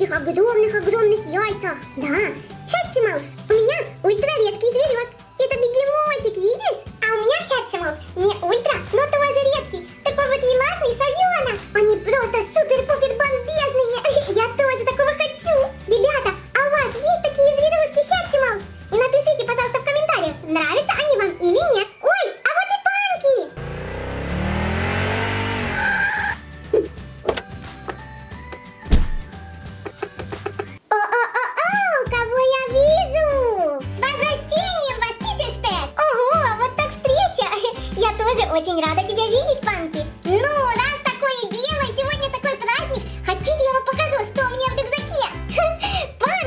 таких огромных-огромных яйцах. Да, Hatchimals. У меня ультраредкий зверек. Это бегемотик, видишь? А у меня Hatchimals не ультра, но тоже редкий. Такой вот миласный совенок.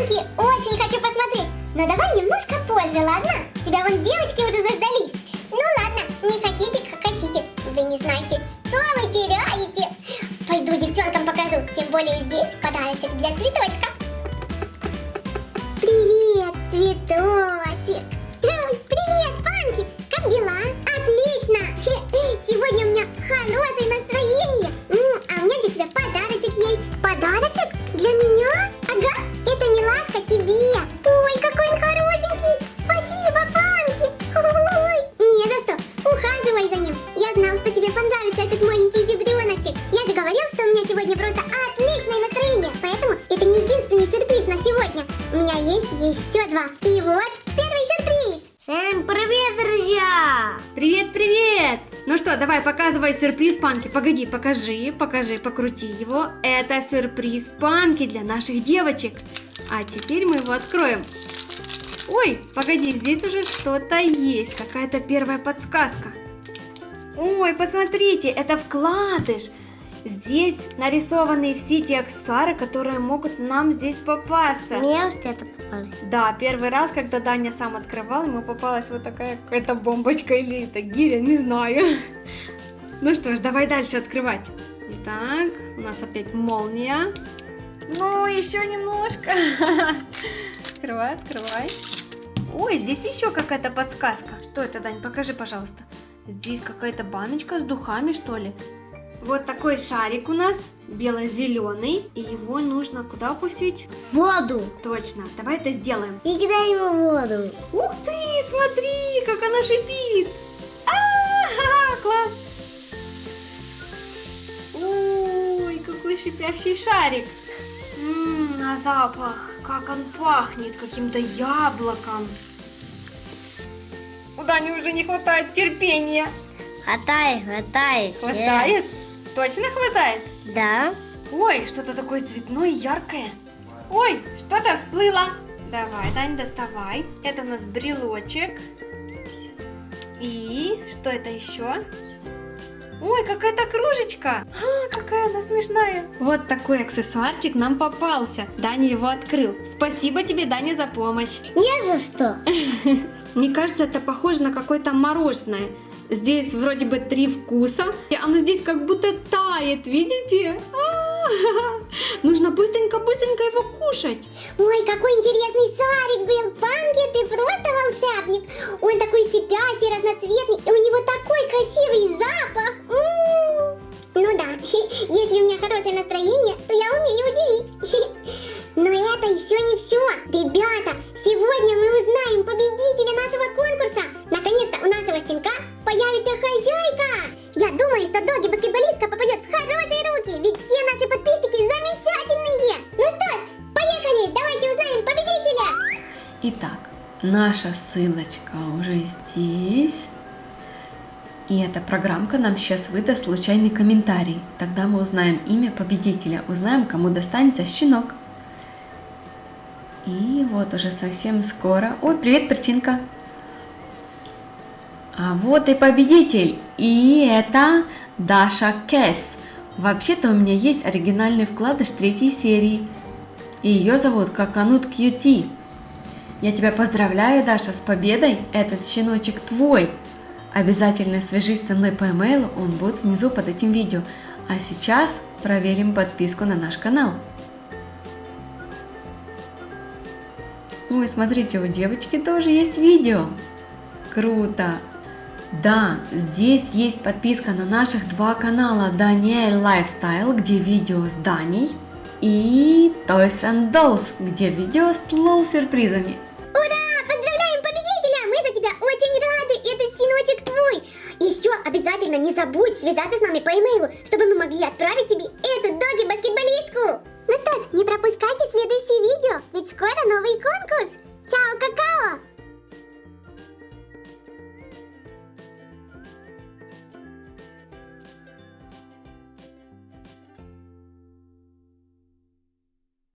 Панки, очень хочу посмотреть. Но давай немножко позже, ладно? Тебя вон девочки уже заждались. Ну ладно, не хотите, как хотите. Вы не знаете, что вы теряете. Пойду девчонкам покажу, тем более здесь подарочек для цветочка. Привет, цветочек! Привет, Панки! Как дела? Отлично! Сегодня у меня хорошее вот первый сюрприз! Всем привет, друзья! Привет, привет! Ну что, давай показывай сюрприз Панки. Погоди, покажи, покажи, покрути его. Это сюрприз Панки для наших девочек. А теперь мы его откроем. Ой, погоди, здесь уже что-то есть, какая-то первая подсказка. Ой, посмотрите, это вкладыш. Здесь нарисованы все те аксессуары, которые могут нам здесь попасться. Мне вот это попалось. Да, первый раз, когда Даня сам открывал, ему попалась вот такая какая-то бомбочка или это гиря, не знаю. Ну что ж, давай дальше открывать. Итак, у нас опять молния. Ну, еще немножко. Открывай, открывай. Ой, здесь еще какая-то подсказка. Что это, Дань, покажи, пожалуйста. Здесь какая-то баночка с духами, что ли? Вот такой шарик у нас, бело-зеленый, и его нужно куда опустить? Воду! Точно, давай это сделаем. И кидай ему в воду. Ух ты, смотри, как она шипит. А, класс. Ой, какой шипящий шарик. Ммм, на запах, как он пахнет, каким-то яблоком. У Дани уже не хватает терпения. Хватай, хватай. все. Хватает? Точно хватает? Да. Ой, что-то такое цветное, яркое. Ой, что-то всплыло. Давай, Дань, доставай. Это у нас брелочек. И что это еще? Ой, какая-то кружечка. А, какая она смешная. Вот такой аксессуарчик нам попался. Даня его открыл. Спасибо тебе, Даня, за помощь. Не за что. Мне кажется, это похоже на какое-то мороженое. Здесь вроде бы три вкуса. Оно здесь как будто тает, видите? Нужно быстренько-быстренько его кушать. Ой, какой интересный шарик был, Панки, ты просто волшебник. Он такой сипястый, разноцветный, и у него такой красивый наша ссылочка уже здесь. И эта программка нам сейчас выдаст случайный комментарий. Тогда мы узнаем имя победителя, узнаем, кому достанется щенок. И вот уже совсем скоро... Ой, привет, перчинка! А вот и победитель! И это Даша Кэс. Вообще-то у меня есть оригинальный вкладыш третьей серии. И ее зовут Coconut Cutie. Я тебя поздравляю, Даша, с победой! Этот щеночек твой! Обязательно свяжись со мной по имейлу, он будет внизу под этим видео. А сейчас проверим подписку на наш канал. Ну Ой, смотрите, у девочки тоже есть видео. Круто! Да, здесь есть подписка на наших два канала Даниэль Lifestyle, где видео с Даней, и Toys and Dolls, где видео с лол-сюрпризами. Афина, не забудь связаться с нами по имейлу, чтобы мы могли отправить тебе эту